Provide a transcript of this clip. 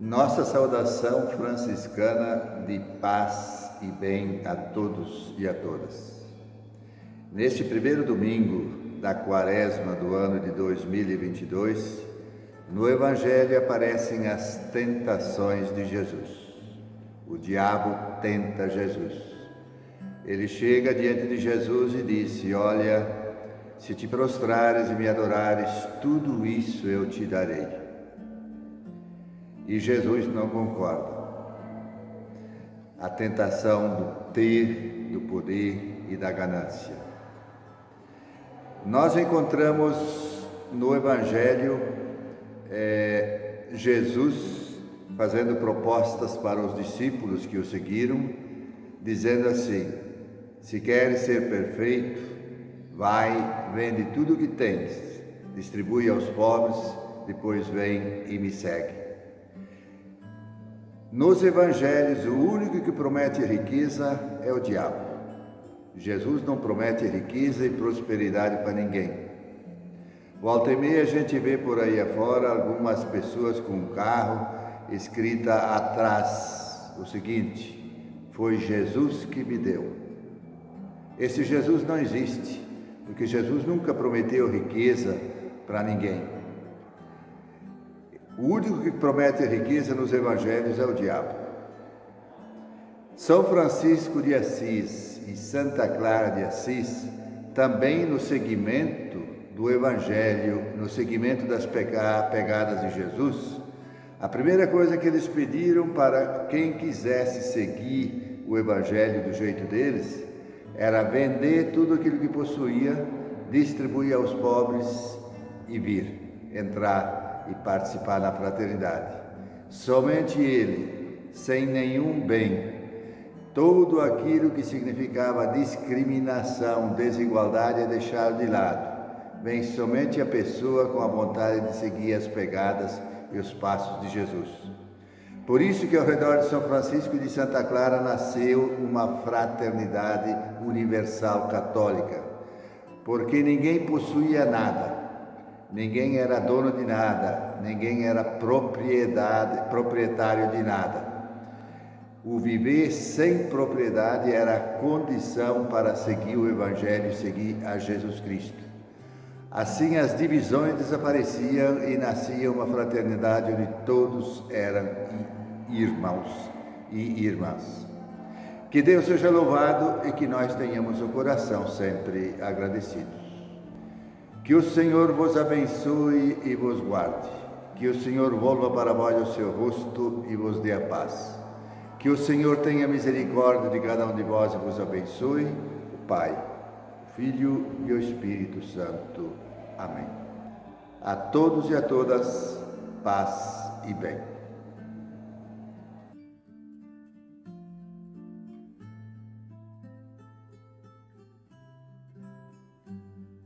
Nossa saudação franciscana de paz e bem a todos e a todas. Neste primeiro domingo da quaresma do ano de 2022, no Evangelho aparecem as tentações de Jesus. O diabo tenta Jesus. Ele chega diante de Jesus e disse: Olha, se te prostrares e me adorares, tudo isso eu te darei. E Jesus não concorda. A tentação do ter, do poder e da ganância. Nós encontramos no Evangelho é, Jesus fazendo propostas para os discípulos que o seguiram, dizendo assim: se queres ser perfeito, vai, vende tudo o que tens, distribui aos pobres, depois vem e me segue. Nos evangelhos, o único que promete riqueza é o diabo. Jesus não promete riqueza e prosperidade para ninguém. Volta e meia a gente vê por aí afora algumas pessoas com um carro escrita atrás o seguinte: Foi Jesus que me deu. Esse Jesus não existe, porque Jesus nunca prometeu riqueza para ninguém. O único que promete riqueza nos evangelhos é o diabo. São Francisco de Assis e Santa Clara de Assis, também no segmento do evangelho, no segmento das pegadas de Jesus, a primeira coisa que eles pediram para quem quisesse seguir o evangelho do jeito deles era vender tudo aquilo que possuía, distribuir aos pobres e vir entrar e participar da fraternidade. Somente ele, sem nenhum bem, tudo aquilo que significava discriminação, desigualdade é deixado de lado. Vem somente a pessoa com a vontade de seguir as pegadas e os passos de Jesus. Por isso que ao redor de São Francisco e de Santa Clara nasceu uma fraternidade universal católica, porque ninguém possuía nada, ninguém era dono de nada, ninguém era propriedade, proprietário de nada. O viver sem propriedade era a condição para seguir o Evangelho e seguir a Jesus Cristo. Assim as divisões desapareciam e nascia uma fraternidade onde todos eram irmãos e irmãs. Que Deus seja louvado e que nós tenhamos o coração sempre agradecidos. Que o Senhor vos abençoe e vos guarde. Que o Senhor volva para vós o seu rosto e vos dê a paz. Que o Senhor tenha misericórdia de cada um de vós e vos abençoe, o Pai, o Filho e o Espírito Santo. Amém. A todos e a todas, paz e bem.